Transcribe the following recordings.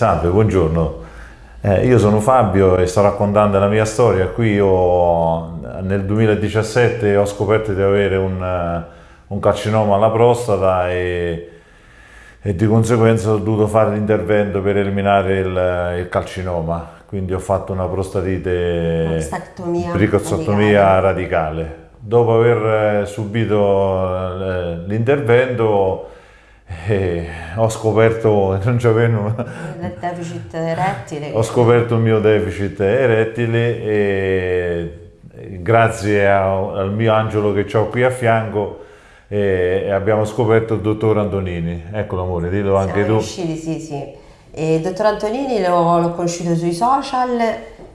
salve, buongiorno. Eh, io sono Fabio e sto raccontando la mia storia. Qui io, nel 2017 ho scoperto di avere un, eh, un carcinoma alla prostata e, e, di conseguenza ho dovuto fare l'intervento per eliminare il, il, carcinoma. Quindi ho fatto una prostatite, bricozottomia radicale. Dopo aver eh, subito eh, l'intervento e ho scoperto non c'avevo il deficit erettile. ho scoperto il mio deficit erettile e grazie a, al mio angelo che ho qui a fianco e abbiamo scoperto il dottor Antonini. Eccolo amore dillo anche Siamo tu. riusciti sì sì. E il dottor Antonini l'ho conosciuto sui social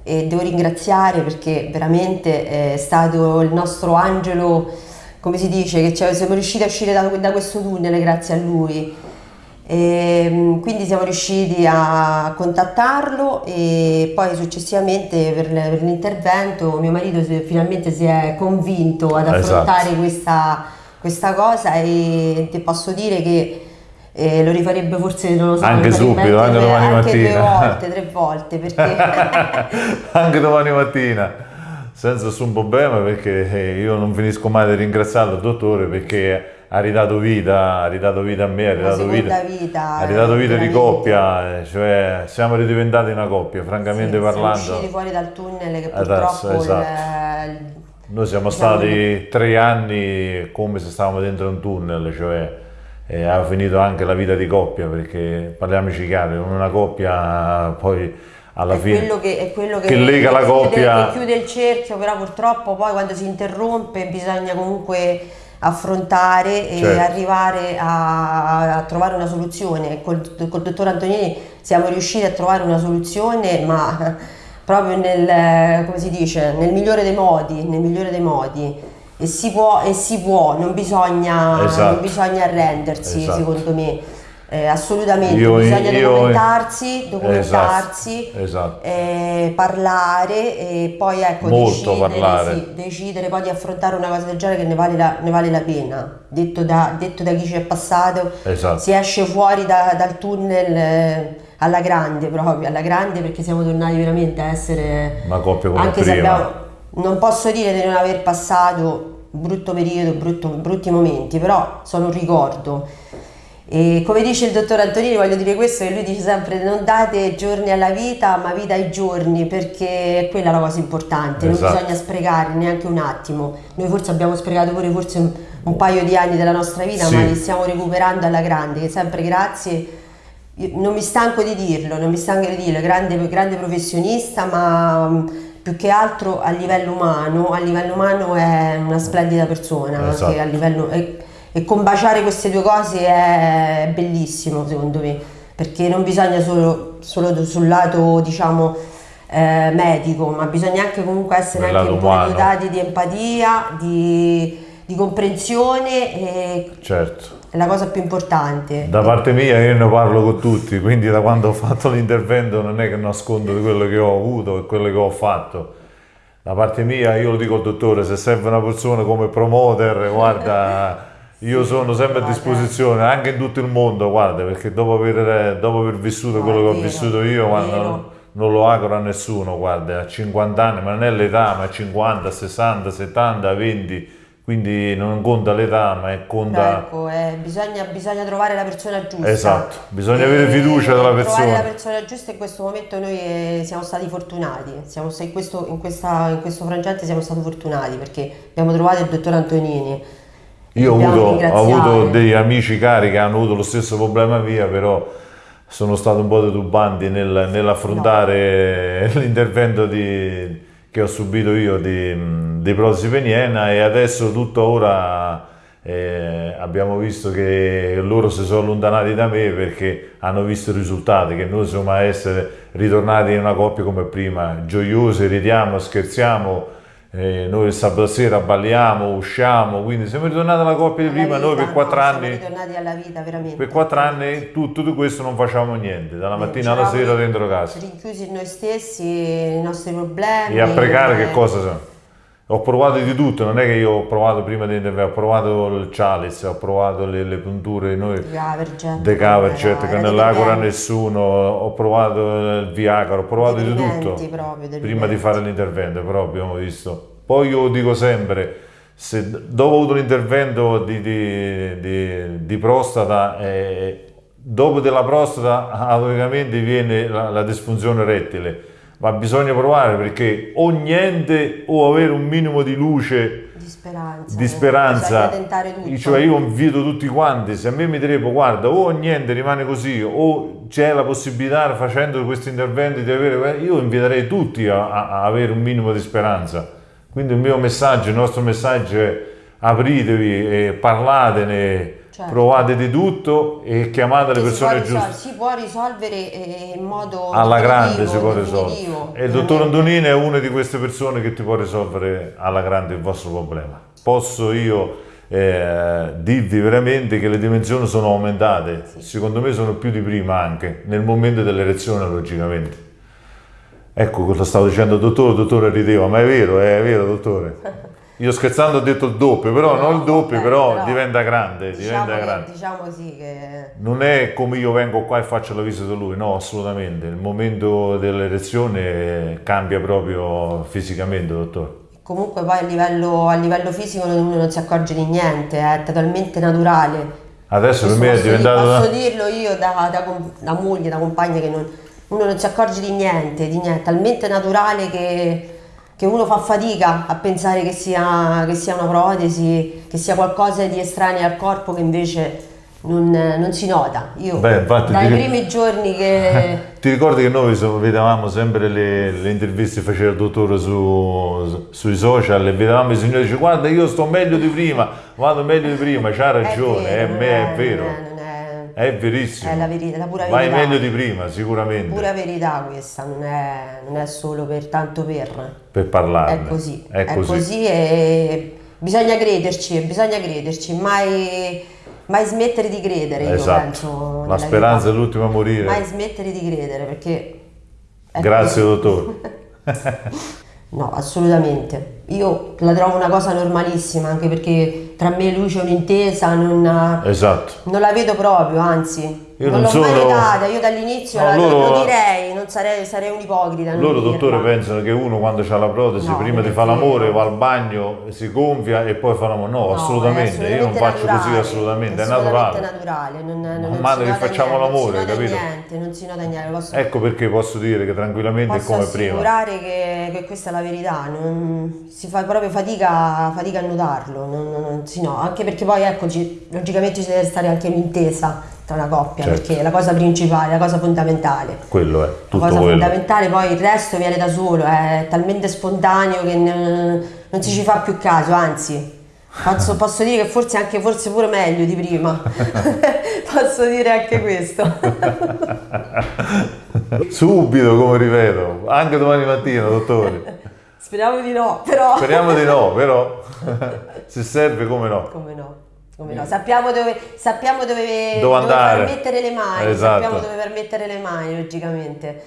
e devo ringraziare perché veramente è stato il nostro angelo come si dice, che cioè, siamo riusciti a uscire da, da, questo tunnel grazie a lui. E, ehm, quindi siamo riusciti a contattarlo e poi successivamente per, per l'intervento mio marito si, finalmente si è convinto ad affrontare esatto. questa, questa, cosa e ti posso dire che eh, lo rifarebbe forse non lo so anche subito, anche domani anche mattina due volte, tre volte perché anche domani mattina senza nessun problema perché eh, io non finisco mai di ringraziare il dottore perché ha ridato vita, ha ridato vita a me, ha ridato vita, vita, ha ridato vita di coppia, eh, cioè siamo ridiventati una coppia, francamente sì, parlando. Siamo usciti fuori dal tunnel che purtroppo Adesso, esatto. il, Noi siamo diciamo stati tre anni come se stavamo dentro un tunnel, cioè eh, ha finito anche la vita di coppia perché parliamoci chiaro, una coppia poi alla è fine quello che, è quello che, che lega la coppia che chiude il cerchio però purtroppo poi quando si interrompe bisogna comunque affrontare e certo. arrivare a, a, trovare una soluzione col, col dottor Antonini siamo riusciti a trovare una soluzione ma proprio nel, come si dice, nel migliore dei modi, nel migliore dei modi. E si può, e si può non, bisogna, esatto. non bisogna arrendersi esatto. secondo me eh, assolutamente, io, bisogna io, documentarsi, documentarsi esatto, esatto. Eh, parlare e poi ecco, decidere, sì, decidere, poi di affrontare una cosa del genere che ne vale la, ne vale la pena. Detto da, detto da, chi ci è passato, esatto. si esce fuori da, dal tunnel eh, alla grande proprio, alla grande perché siamo tornati veramente a essere... Una coppia come anche prima. Se abbiamo, non posso dire di non aver passato brutto periodo, brutto, brutti momenti, però sono un ricordo e come dice il dottor Antonini, voglio dire questo, che lui dice sempre non date giorni alla vita, ma vita ai giorni, perché è quella la cosa importante, esatto. non bisogna sprecare neanche un attimo. Noi forse abbiamo sprecato pure forse un, un paio di anni della nostra vita, sì. ma li stiamo recuperando alla grande, che sempre grazie, non mi stanco di dirlo, non mi stanco di dirlo, grande, grande professionista, ma più che altro a livello umano, a livello umano è una splendida persona, esatto. anche a livello... È, e combaciare queste due cose è bellissimo secondo me perché non bisogna solo, solo sul lato diciamo eh, medico ma bisogna anche comunque essere anche un po' dotati di empatia di, di comprensione e certo. è la cosa più importante. Da parte mia io ne parlo con tutti quindi da quando ho fatto l'intervento non è che nascondo di quello che ho avuto e quello che ho fatto. Da parte mia io lo dico al dottore se serve una persona come promoter guarda io sono sempre a disposizione anche in tutto il mondo, guarda, perché dopo aver, dopo aver vissuto quello che ho vissuto io, guarda, non, non, lo auguro a nessuno, guarda, a 50 anni, ma non è l'età, ma a 50, 60, 70, 20, quindi non conta l'età, ma è conta... Ecco, eh, bisogna, bisogna, trovare la persona giusta. Esatto, bisogna e, avere fiducia della persona. Trovare la persona giusta in questo momento noi eh, siamo stati fortunati, siamo, in, questo, in, questa, in questo frangente siamo stati fortunati perché abbiamo trovato il dottor Antonini, io ho avuto, ho avuto, degli amici cari che hanno avuto lo stesso problema mia, però sono stato un po' detubanti nel, nell'affrontare no. l'intervento che ho subito io di, di protesi peniena e adesso tutto ora eh, abbiamo visto che loro si sono allontanati da me perché hanno visto i risultati, che noi siamo a essere ritornati in una coppia come prima, gioiosi, ridiamo, scherziamo, eh, noi il sabato sera balliamo, usciamo, quindi siamo ritornati alla coppia di prima, vita, noi per quattro no, anni... Ritornati alla vita, veramente. Per quattro anni tutto, tutto questo non facciamo niente, dalla mattina alla sera dentro casa. Rinchiusi in noi stessi, i nostri problemi. E a pregare che cosa sono? Ho provato di tutto, non è che io ho provato prima di ho provato il chalice, ho provato le, le punture, noi, The cover, certo, che non l'agora nessuno, ho provato il Viagra, ho provato di tutto, proprio, prima di fare l'intervento, però abbiamo visto. Poi io dico sempre, se dopo ho avuto l'intervento di, di, di, di, prostata, eh, dopo della prostata automaticamente viene la, la disfunzione rettile ma bisogna provare perché o niente o avere un minimo di luce di speranza, di speranza. cioè io invito tutti quanti se a me mi direbbero guarda o niente rimane così o c'è la possibilità facendo questi interventi di avere io inviterei tutti a, a avere un minimo di speranza quindi il mio messaggio il nostro messaggio è apritevi e parlatene Certo. Provate di tutto e chiamate le persone giuste. Si può risolvere eh, in modo alla grande si può risolvere. E il dottor Antonini è una di queste persone che ti può risolvere alla grande il vostro problema. Posso io eh, dirvi veramente che le dimensioni sono aumentate, sì. secondo me sono più di prima anche, nel momento dell'erezione logicamente. Ecco cosa stavo dicendo il dottore, il dottore rideva, ma è vero, è vero dottore. Io scherzando ho detto il doppio, però no, non il doppio, però, però, diventa grande. Diciamo, diventa che, grande. diciamo sì che... Non è come io vengo qua e faccio la visita a lui, no, assolutamente. Il momento dell'erezione cambia proprio fisicamente, dottore. Comunque poi a livello, a livello fisico uno non si accorge di niente, è totalmente naturale. Adesso per me è diventato... Posso dirlo io da, da, da moglie, da compagna, che non, uno non si accorge di niente, di niente, talmente naturale che che uno fa fatica a pensare che sia, che sia una protesi, che sia qualcosa di estraneo al corpo che invece non, non si nota. Io Beh, infatti, dai primi giorni che... ti ricordi che noi vedevamo sempre le, le interviste che faceva il dottore su, sui social e vedevamo i signori dice guarda io sto meglio di prima, vado meglio di prima, c'ha ragione, è, vero, è, è, è vero. È verissimo. È la, verità, la pura verità. Vai meglio di prima, sicuramente. Pura verità questa, non è, non è solo per tanto per. Per parlare. È così. È, è così. così. e bisogna crederci, bisogna crederci, mai, mai smettere di credere, esatto. penso. La speranza vita. è l'ultima a morire. Mai smettere di credere, perché... Grazie così. dottore. no, assolutamente. Io la trovo una cosa normalissima, anche perché tra me e lui c'è un'intesa, non, esatto. non la vedo proprio, anzi io non, non l'ho sono... mai notata, io dall'inizio no, loro... lo direi, non sarei, sarei un ipocrita. Loro dottore pensano che uno quando ha la protesi no, prima di fare l'amore va al bagno, si gonfia e poi fa l'amore. No, no assolutamente. assolutamente, io non faccio naturale, così assolutamente, è, naturale. È naturale, non, non, non male che facciamo niente, l'amore, non capito? Niente, non si nota niente. Posso, ecco perché posso dire che tranquillamente è come prima. Posso assicurare che, che, questa è la verità, non, si fa proprio fatica, fatica a notarlo, non, si no, anche perché poi ecco, logicamente ci deve stare anche un'intesa tra una coppia, certo. perché è la cosa principale, la cosa fondamentale. Quello è, tutto La cosa quello. fondamentale, poi il resto viene da solo, è talmente spontaneo che non, non si ci fa più caso, anzi. Posso, posso, dire che forse anche forse pure meglio di prima. posso dire anche questo. Subito, come ripeto, anche domani mattina, dottore. Speriamo di no, però. Speriamo di no, però. Se serve, come no. Come no. No? Sappiamo, dove, sappiamo dove, dove, andare. dove mettere le mani, esatto. sappiamo dove per mettere le mani logicamente.